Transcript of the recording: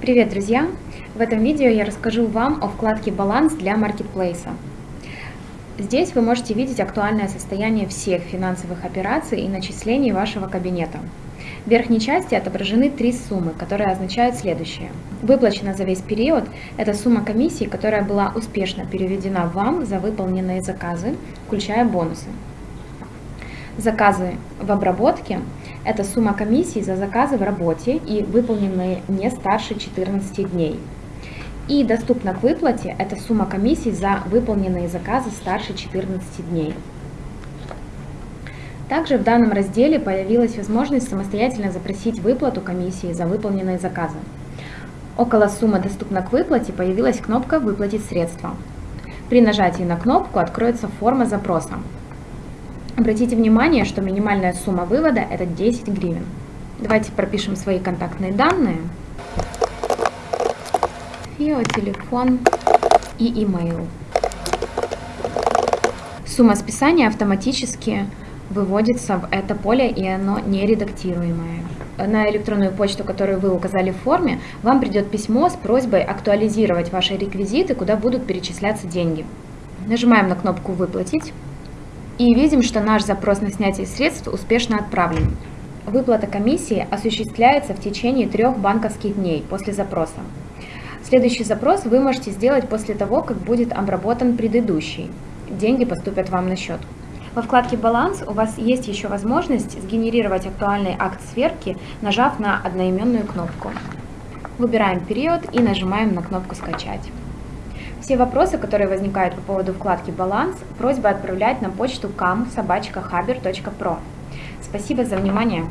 Привет, друзья! В этом видео я расскажу вам о вкладке «Баланс» для маркетплейса. Здесь вы можете видеть актуальное состояние всех финансовых операций и начислений вашего кабинета. В верхней части отображены три суммы, которые означают следующее. Выплачена за весь период – это сумма комиссии, которая была успешно переведена вам за выполненные заказы, включая бонусы. Заказы в обработке – это сумма комиссии за заказы в работе и выполненные не старше 14 дней. И доступна к выплате – это сумма комиссий за выполненные заказы старше 14 дней. Также в данном разделе появилась возможность самостоятельно запросить выплату комиссии за выполненные заказы. Около суммы «Доступна к выплате» появилась кнопка «Выплатить средства». При нажатии на кнопку откроется форма запроса. Обратите внимание, что минимальная сумма вывода – это 10 гривен. Давайте пропишем свои контактные данные. ФИО, телефон и имейл. Сумма списания автоматически выводится в это поле, и оно не редактируемое. На электронную почту, которую вы указали в форме, вам придет письмо с просьбой актуализировать ваши реквизиты, куда будут перечисляться деньги. Нажимаем на кнопку «Выплатить». И видим, что наш запрос на снятие средств успешно отправлен. Выплата комиссии осуществляется в течение трех банковских дней после запроса. Следующий запрос вы можете сделать после того, как будет обработан предыдущий. Деньги поступят вам на счет. Во вкладке «Баланс» у вас есть еще возможность сгенерировать актуальный акт сверки, нажав на одноименную кнопку. Выбираем период и нажимаем на кнопку «Скачать». Все вопросы, которые возникают по поводу вкладки «Баланс», просьба отправлять на почту kam.sobachkahaber.pro. Спасибо за внимание!